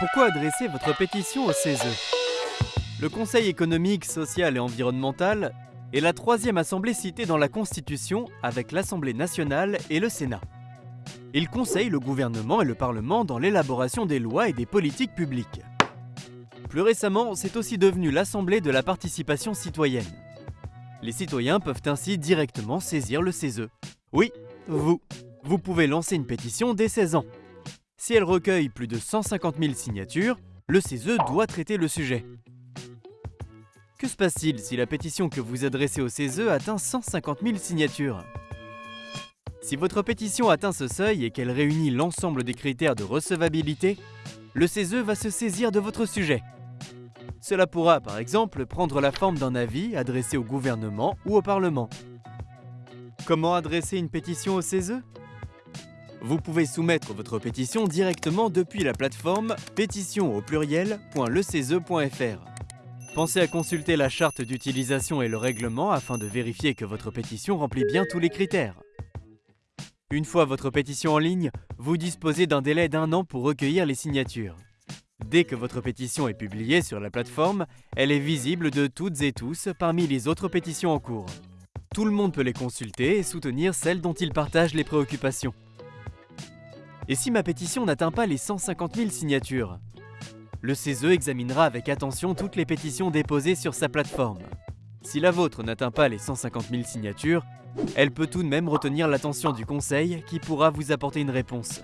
Pourquoi adresser votre pétition au CESE Le Conseil économique, social et environnemental est la troisième assemblée citée dans la Constitution avec l'Assemblée nationale et le Sénat. Il conseille le gouvernement et le Parlement dans l'élaboration des lois et des politiques publiques. Plus récemment, c'est aussi devenu l'Assemblée de la participation citoyenne. Les citoyens peuvent ainsi directement saisir le CESE. Oui, vous. Vous pouvez lancer une pétition dès 16 ans. Si elle recueille plus de 150 000 signatures, le CESE doit traiter le sujet. Que se passe-t-il si la pétition que vous adressez au CESE atteint 150 000 signatures? Si votre pétition atteint ce seuil et qu'elle réunit l'ensemble des critères de recevabilité, le CESE va se saisir de votre sujet. Cela pourra par exemple prendre la forme d'un avis adressé au gouvernement ou au Parlement. Comment adresser une pétition au CESE vous pouvez soumettre votre pétition directement depuis la plateforme pétition au pluriel.lecese.fr. Pensez à consulter la charte d'utilisation et le règlement afin de vérifier que votre pétition remplit bien tous les critères. Une fois votre pétition en ligne, vous disposez d'un délai d'un an pour recueillir les signatures. Dès que votre pétition est publiée sur la plateforme, elle est visible de toutes et tous parmi les autres pétitions en cours. Tout le monde peut les consulter et soutenir celles dont il partage les préoccupations. Et si ma pétition n'atteint pas les 150 000 signatures? Le CESE examinera avec attention toutes les pétitions déposées sur sa plateforme. Si la vôtre n'atteint pas les 150 000 signatures, elle peut tout de même retenir l'attention du Conseil qui pourra vous apporter une réponse.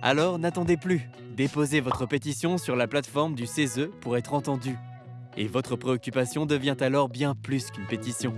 Alors n'attendez plus, déposez votre pétition sur la plateforme du CESE pour être entendu. Et votre préoccupation devient alors bien plus qu'une pétition.